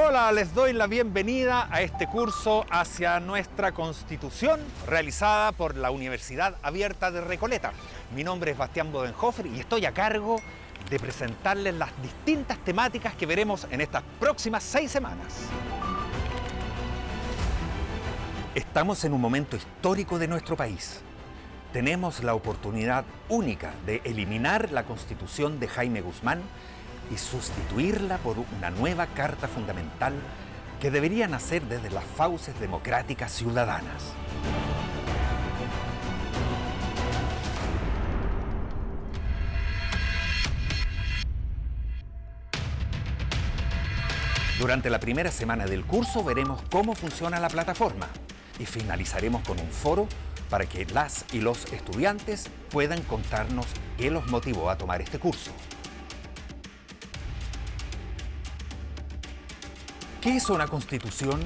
Hola, les doy la bienvenida a este curso hacia nuestra Constitución realizada por la Universidad Abierta de Recoleta. Mi nombre es Bastián Bodenhofer y estoy a cargo de presentarles las distintas temáticas que veremos en estas próximas seis semanas. Estamos en un momento histórico de nuestro país. Tenemos la oportunidad única de eliminar la Constitución de Jaime Guzmán y sustituirla por una nueva Carta Fundamental que debería nacer desde las fauces democráticas ciudadanas. Durante la primera semana del curso veremos cómo funciona la plataforma y finalizaremos con un foro para que las y los estudiantes puedan contarnos qué los motivó a tomar este curso. ¿Qué es una constitución?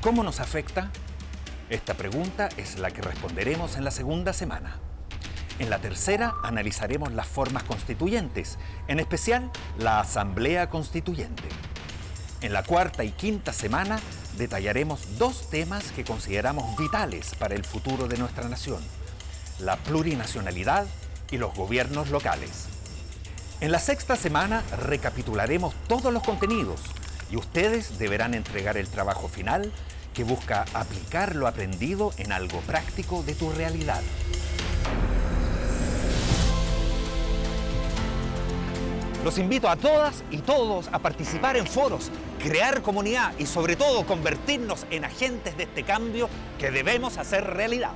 ¿Cómo nos afecta? Esta pregunta es la que responderemos en la segunda semana. En la tercera analizaremos las formas constituyentes, en especial la Asamblea Constituyente. En la cuarta y quinta semana detallaremos dos temas que consideramos vitales para el futuro de nuestra nación, la plurinacionalidad y los gobiernos locales. En la sexta semana recapitularemos todos los contenidos, y ustedes deberán entregar el trabajo final que busca aplicar lo aprendido en algo práctico de tu realidad. Los invito a todas y todos a participar en foros, crear comunidad y sobre todo convertirnos en agentes de este cambio que debemos hacer realidad.